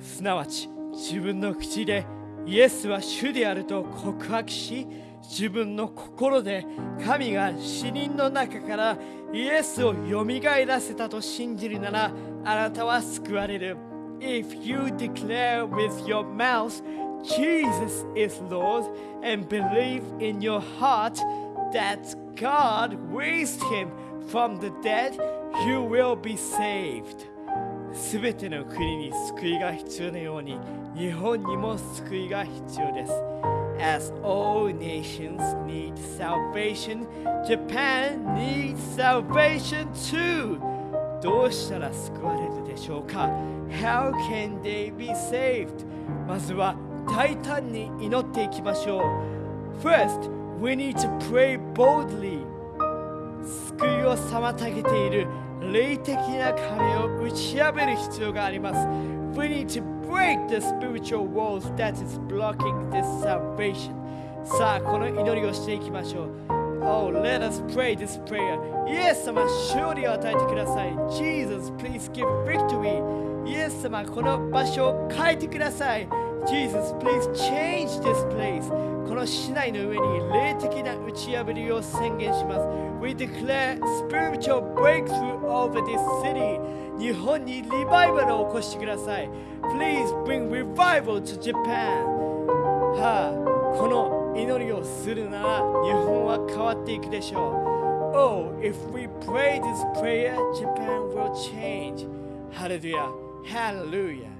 すなわち自分の口でイエスは主であると告白し自分の心で神が死人の中からイエスをよみがえらせたと信じるならあなたは救われる If you declare with your mouth Jesus is Lord and believe in your heart that God raised him from the dead, you will be saved. すべての国に救いが必要なように日本にも救いが必要です。As all nations need salvation, Japan needs salvation too. どうしたら救われるでしょうか ?How can they be saved? まずは大胆に祈っていきましょう。First, we need to pray boldly. 救いを妨げている 霊的な壁を打ち破る必要があります。We need to break the spiritual walls that is blocking this salvation. さあ、この祈りをしていきましょう。Oh, let us pray this prayer. イエス様、勝利を与えてください。Jesus, please give victory. イエス様、この場所を変えてください。Jesus, please change this place. この市内の上に霊的な打ち破りを宣言します。We declare spiritual breakthrough over this city. 日本にリバイバルを起こしてください。Please bring revival to Japan. はあ、この祈りをするなら日本は変わっていくでしょう。Oh, if we pray this prayer, Japan will change. Hallelujah. Hallelujah.